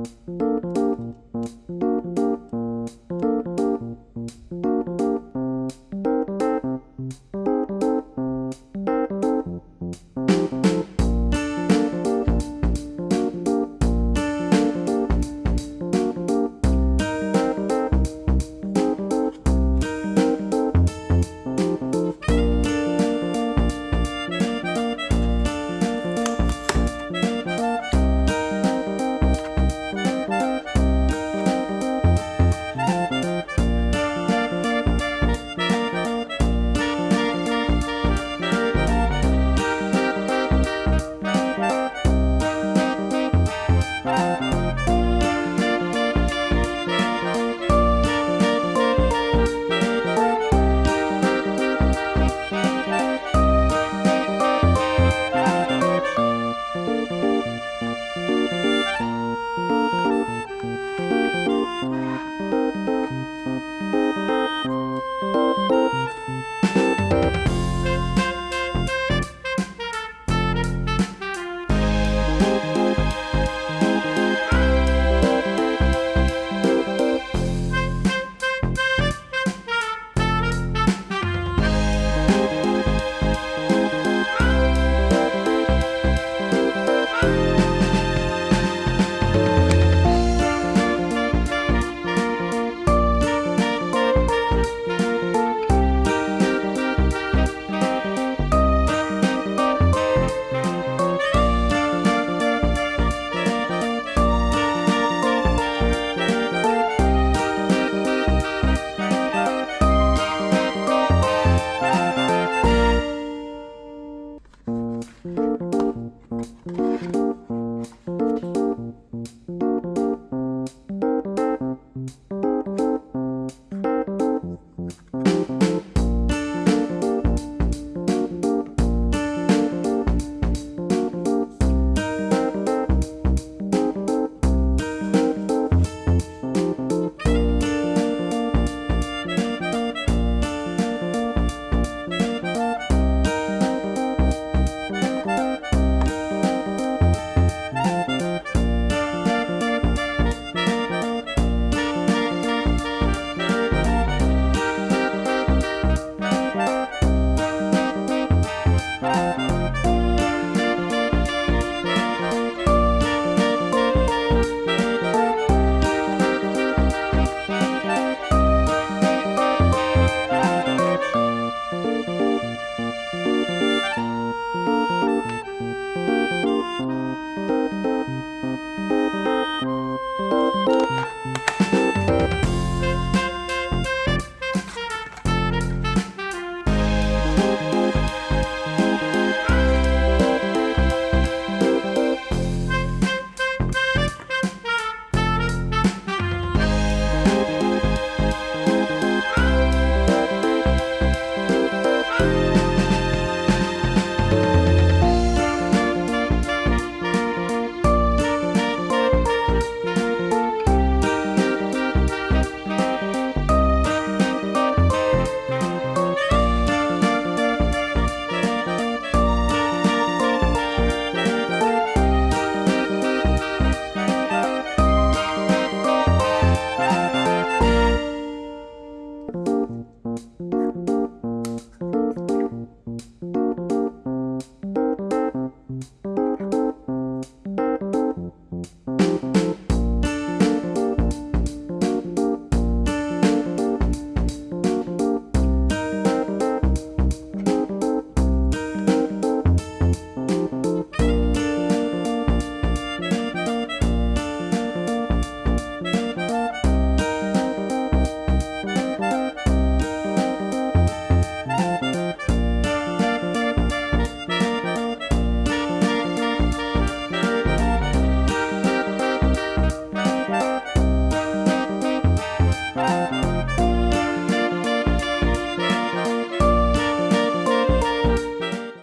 Música